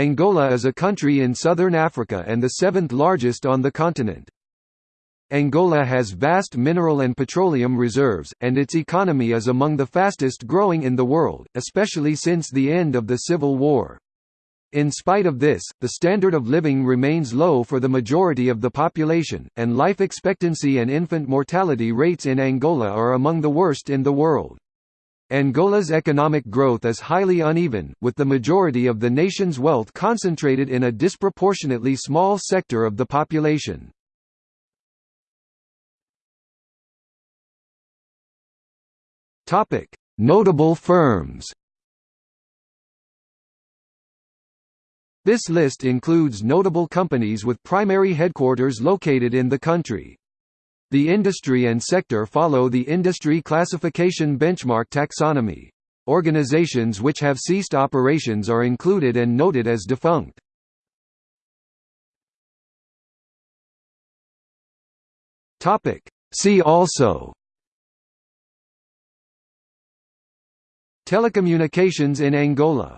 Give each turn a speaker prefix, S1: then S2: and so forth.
S1: Angola is a country in southern Africa and the seventh largest on the continent. Angola has vast mineral and petroleum reserves, and its economy is among the fastest growing in the world, especially since the end of the Civil War. In spite of this, the standard of living remains low for the majority of the population, and life expectancy and infant mortality rates in Angola are among the worst in the world. Angola's economic growth is highly uneven, with the majority of the nation's wealth concentrated in a disproportionately small sector of the population. Notable firms This list includes notable companies with primary headquarters located in the country. The industry and sector follow the industry classification benchmark taxonomy. Organizations which have ceased operations are included and noted as defunct. See also Telecommunications in Angola